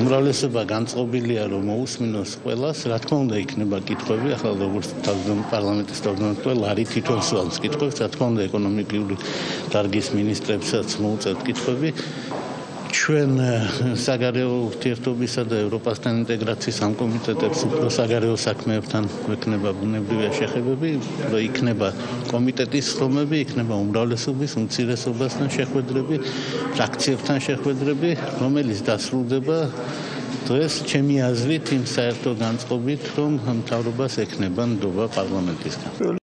უმრავლესობა განწყობილია რომ მოусმინოს ყველას, რა თქმა უნდა იქნება კითხვები, ახლა როგორც თავდაპირველ პარლამენტის თავმჯდომარე ლარი თვითონ სვამს კითხვებს, რა თქმა უნდა ეკონომიკური დარგის მინისტრებსაც მოუწევთ კითხვები. ჩვენ საგარეო ურთიერთობისა და ევროპასთან ინტეგრაციის ამ კომიტეტებს უფრო საგარეო საქმეებთან ვექნება ბუნებრივია შეხებები, რომ იქნება კომიტეტის ხომები, იქნება უმრავლესობის უმცირესობასთან შეხვედრები, ფრაქციებთან შეხვედრები, რომელიც დასრულდება დღეს ჩემი აზრით იმ საერთო განწყობით, რომ მთავრობას ექნება ნდობა პარლამენტისგან.